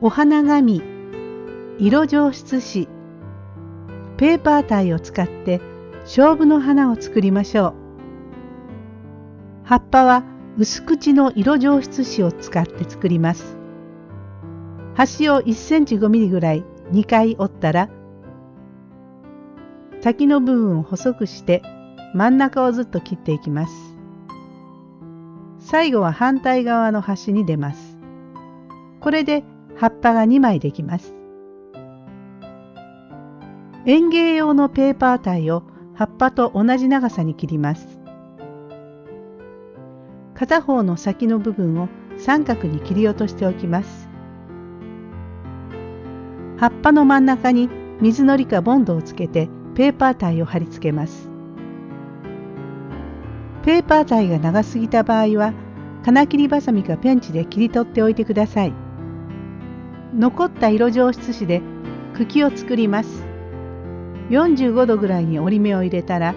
お花紙色上質紙ペーパータイを使って勝負の花を作りましょう。葉っぱは薄口の色上質紙を使って作ります。端を1センチ5ミリぐらい2回折ったら先の部分を細くして真ん中をずっと切っていきます。最後は反対側の端に出ます。これで葉っぱが2枚できます。園芸用のペーパータイを葉っぱと同じ長さに切ります。片方の先の部分を三角に切り落としておきます。葉っぱの真ん中に水のりかボンドをつけてペーパータイを貼り付けます。ペーパータイが長すぎた場合は金切りばさみかペンチで切り取っておいてください。残った色上質紙で茎を作ります。45度ぐらいに折り目を入れたら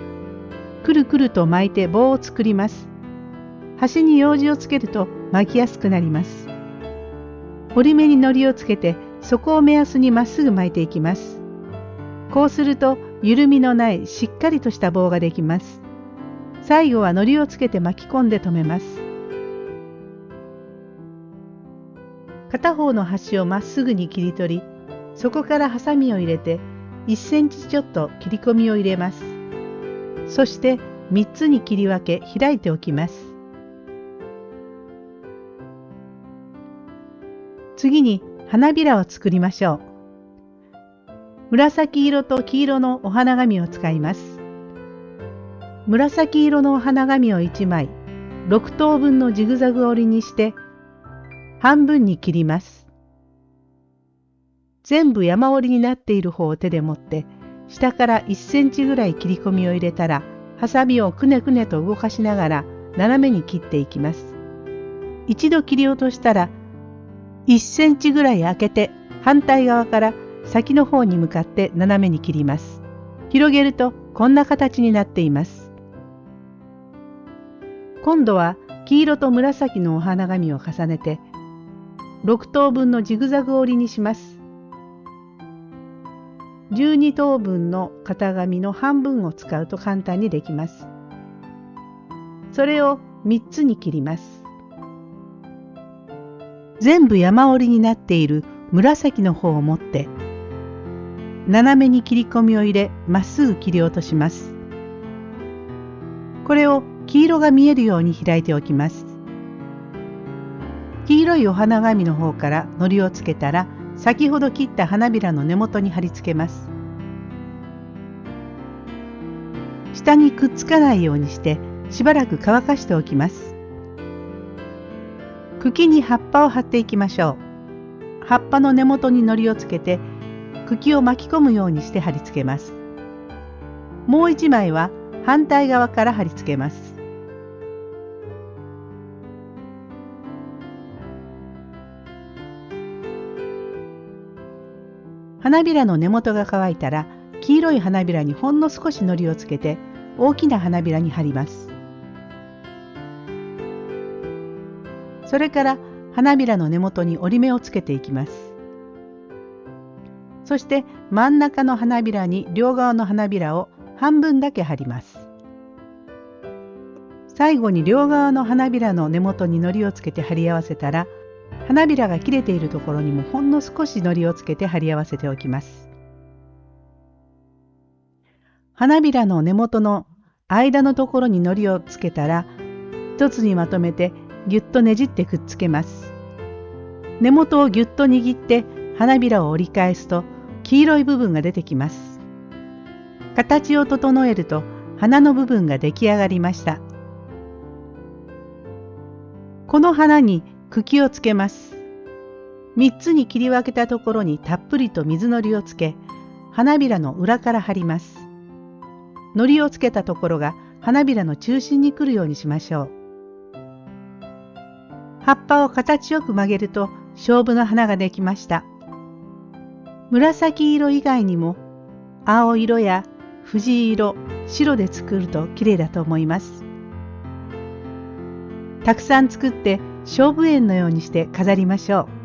くるくると巻いて棒を作ります。端に用紙をつけると巻きやすくなります。折り目に糊をつけて底を目安にまっすぐ巻いていきます。こうすると緩みのないしっかりとした棒ができます。最後は糊をつけて巻き込んで留めます。片方の端をまっすぐに切り取りそこからハサミを入れて1センチちょっと切り込みを入れます。そして3つに切り分け開いておきます。次に花びらを作りましょう。紫色と黄色のお花紙を使います。紫色のお花紙を1枚6等分のジグザグ折りにして半分に切ります全部山折りになっている方を手で持って下から1センチぐらい切り込みを入れたらハサミをくねくねと動かしながら斜めに切っていきます。一度切り落としたら1センチぐらい開けて反対側から先の方に向かって斜めに切ります。広げるとこんな形になっています。今度は黄色と紫のお花紙を重ねて6等分のジグザグ折りにします。12等分の型紙の半分を使うと簡単にできます。それを3つに切ります。全部山折りになっている紫の方を持って斜めに切り込みを入れまっすぐ切り落とします。これを黄色が見えるように開いておきます。黄色いお花紙の方から糊をつけたら先ほど切った花びらの根元に貼り付けます。下にくっつかないようにしてしばらく乾かしておきます。茎に葉っぱを貼っていきましょう。葉っぱの根元に糊をつけて茎を巻き込むようにして貼り付けます。もう一枚は反対側から貼り付けます。花びらの根元が乾いたら黄色い花びらにほんの少し糊をつけて大きな花びらに貼ります。それから花びらの根元に折り目をつけていきます。そして真ん中の花びらに両側の花びらを半分だけ貼ります。最後に両側の花びらの根元に糊をつけて貼り合わせたら花びらが切れているところにもほんの少し糊をつけて貼り合わせておきます。花びらの根元の間のところに糊をつけたら一つにまとめてぎゅっとねじってくっつけます。根元をぎゅっと握って花びらを折り返すと黄色い部分が出てきます。形を整えると花の部分が出来上がりました。この花に茎をつけます。3つに切り分けたところにたっぷりと水のりをつけ、花びらの裏から貼ります。のりをつけたところが花びらの中心に来るようにしましょう。葉っぱを形よく曲げると勝負の花ができました。紫色以外にも青色や藤色、白で作ると綺麗だと思います。たくさん作って勝負園のようにして飾りましょう。